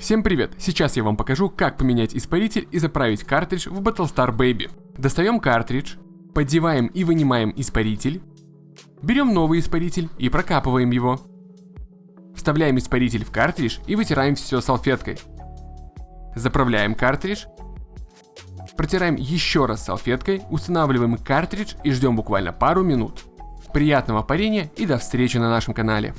Всем привет! Сейчас я вам покажу, как поменять испаритель и заправить картридж в Battlestar Baby. Достаем картридж, поддеваем и вынимаем испаритель, берем новый испаритель и прокапываем его. Вставляем испаритель в картридж и вытираем все салфеткой. Заправляем картридж, протираем еще раз салфеткой, устанавливаем картридж и ждем буквально пару минут. Приятного парения и до встречи на нашем канале.